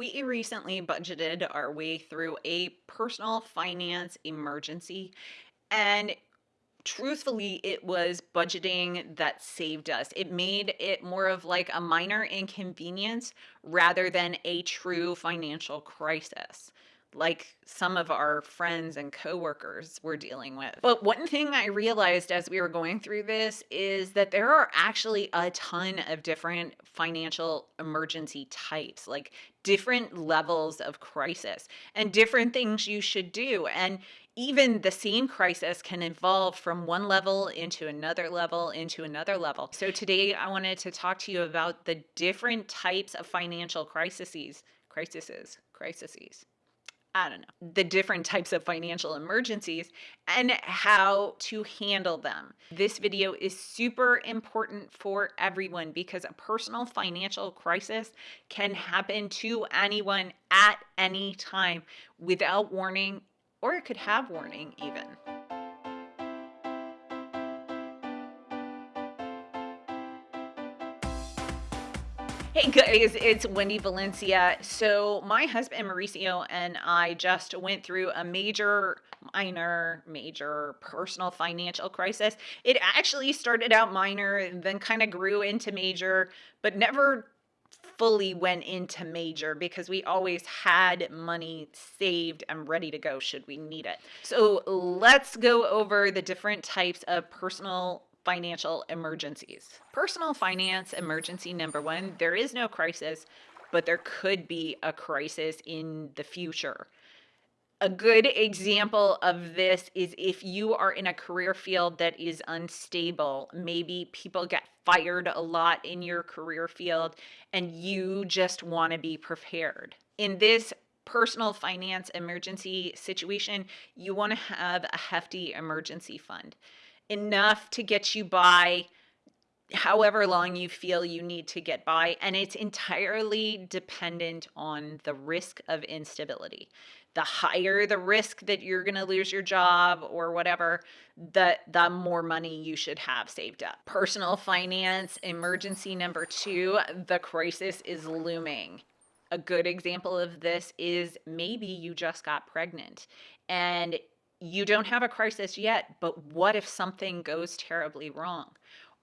We recently budgeted our way through a personal finance emergency, and truthfully, it was budgeting that saved us. It made it more of like a minor inconvenience rather than a true financial crisis like some of our friends and coworkers were dealing with. But one thing I realized as we were going through this is that there are actually a ton of different financial emergency types, like different levels of crisis and different things you should do. And even the same crisis can evolve from one level into another level into another level. So today I wanted to talk to you about the different types of financial crises, crises, crises. I don't know, the different types of financial emergencies and how to handle them. This video is super important for everyone because a personal financial crisis can happen to anyone at any time without warning, or it could have warning even. Hey guys, it's Wendy Valencia. So, my husband Mauricio and I just went through a major, minor, major personal financial crisis. It actually started out minor, then kind of grew into major, but never fully went into major because we always had money saved and ready to go should we need it. So, let's go over the different types of personal financial emergencies. Personal finance emergency number one there is no crisis, but there could be a crisis in the future. A good example of this is if you are in a career field that is unstable, maybe people get fired a lot in your career field and you just want to be prepared. In this personal finance emergency situation, you want to have a hefty emergency fund enough to get you by however long you feel you need to get by. And it's entirely dependent on the risk of instability. The higher the risk that you're going to lose your job or whatever, the, the more money you should have saved up. Personal finance, emergency number two, the crisis is looming. A good example of this is maybe you just got pregnant and you don't have a crisis yet, but what if something goes terribly wrong?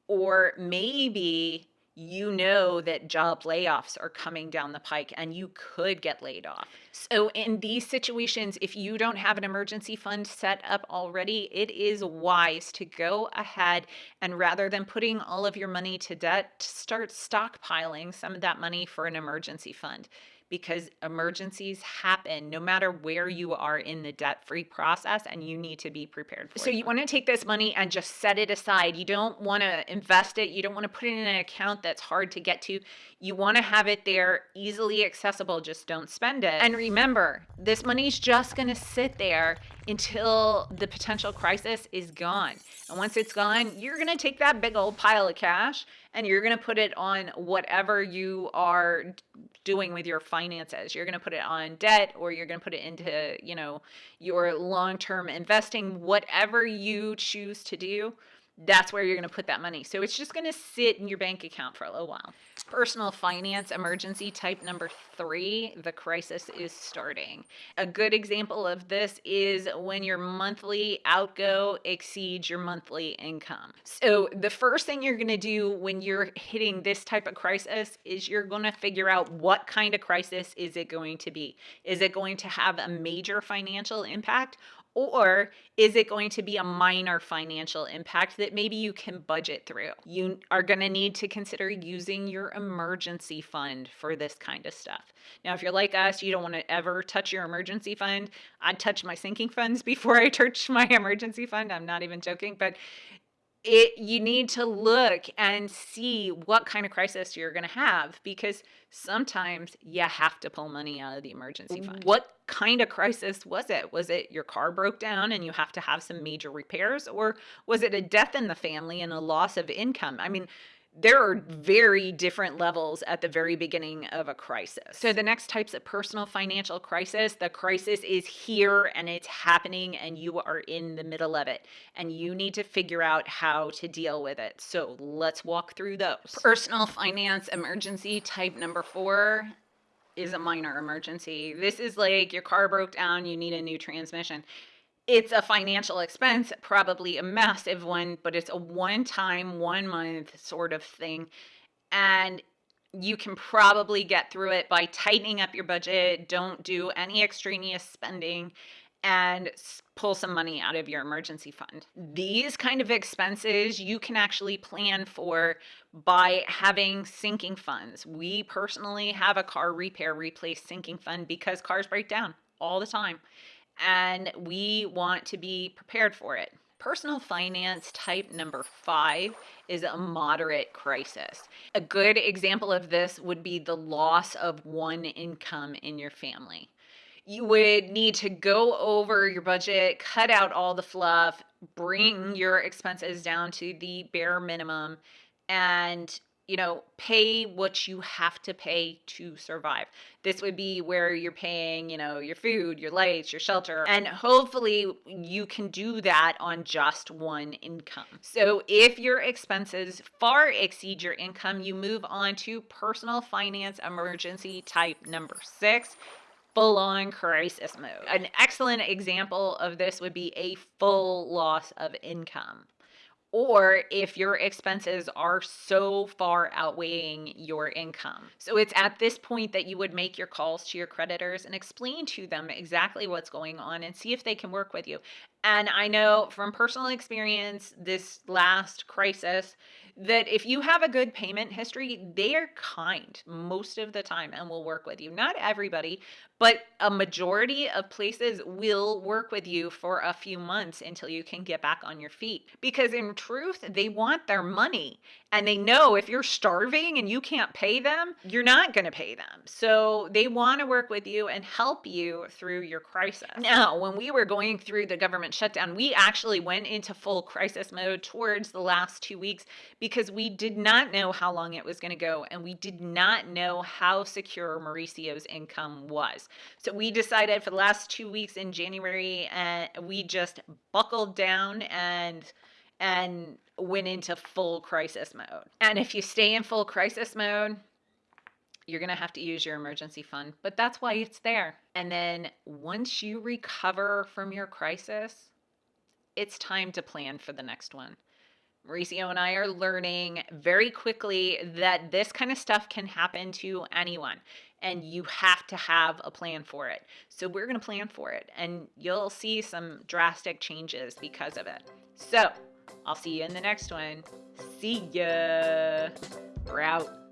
Or maybe you know that job layoffs are coming down the pike and you could get laid off. So, in these situations, if you don't have an emergency fund set up already, it is wise to go ahead and rather than putting all of your money to debt, start stockpiling some of that money for an emergency fund because emergencies happen no matter where you are in the debt free process and you need to be prepared for so you want to take this money and just set it aside. You don't want to invest it. You don't want to put it in an account that's hard to get to. You want to have it there easily accessible just don't spend it. And remember this money's just going to sit there until the potential crisis is gone. And once it's gone you're going to take that big old pile of cash and you're going to put it on whatever you are doing with your finances. You're going to put it on debt or you're going to put it into, you know, your long-term investing, whatever you choose to do that's where you're going to put that money. So it's just going to sit in your bank account for a little while. Personal finance emergency type number three, the crisis is starting. A good example of this is when your monthly outgo exceeds your monthly income. So the first thing you're going to do when you're hitting this type of crisis is you're going to figure out what kind of crisis is it going to be. Is it going to have a major financial impact or is it going to be a minor financial impact that maybe you can budget through? You are going to need to consider using your emergency fund for this kind of stuff. Now, if you're like us, you don't want to ever touch your emergency fund. I'd touch my sinking funds before I touch my emergency fund. I'm not even joking, but it you need to look and see what kind of crisis you're going to have because sometimes you have to pull money out of the emergency fund. What kind of crisis was it? Was it your car broke down and you have to have some major repairs or was it a death in the family and a loss of income? I mean, there are very different levels at the very beginning of a crisis. So the next types of personal financial crisis, the crisis is here and it's happening and you are in the middle of it and you need to figure out how to deal with it. So let's walk through those. Personal finance emergency type number 4, is a minor emergency. This is like your car broke down, you need a new transmission. It's a financial expense, probably a massive one, but it's a one time, one month sort of thing. And you can probably get through it by tightening up your budget. Don't do any extraneous spending and pull some money out of your emergency fund. These kind of expenses you can actually plan for by having sinking funds. We personally have a car repair replace sinking fund because cars break down all the time and we want to be prepared for it. Personal finance type number five is a moderate crisis. A good example of this would be the loss of one income in your family. You would need to go over your budget, cut out all the fluff, bring your expenses down to the bare minimum, and you know, pay what you have to pay to survive. This would be where you're paying, you know, your food, your lights, your shelter, and hopefully you can do that on just one income. So if your expenses far exceed your income, you move on to personal finance emergency type number six full on crisis mode. An excellent example of this would be a full loss of income or if your expenses are so far outweighing your income. So it's at this point that you would make your calls to your creditors and explain to them exactly what's going on and see if they can work with you. And I know from personal experience, this last crisis, that if you have a good payment history, they are kind most of the time and will work with you. Not everybody, but a majority of places will work with you for a few months until you can get back on your feet. Because in truth, they want their money and they know if you're starving and you can't pay them, you're not going to pay them. So they want to work with you and help you through your crisis. Now, when we were going through the government shutdown, we actually went into full crisis mode towards the last two weeks because we did not know how long it was going to go and we did not know how secure Mauricio's income was. So we decided for the last two weeks in January, and uh, we just buckled down and and went into full crisis mode. And if you stay in full crisis mode, you're going to have to use your emergency fund, but that's why it's there. And then once you recover from your crisis, it's time to plan for the next one. Mauricio and I are learning very quickly that this kind of stuff can happen to anyone and you have to have a plan for it. So we're going to plan for it and you'll see some drastic changes because of it. So I'll see you in the next one. See ya. We're out.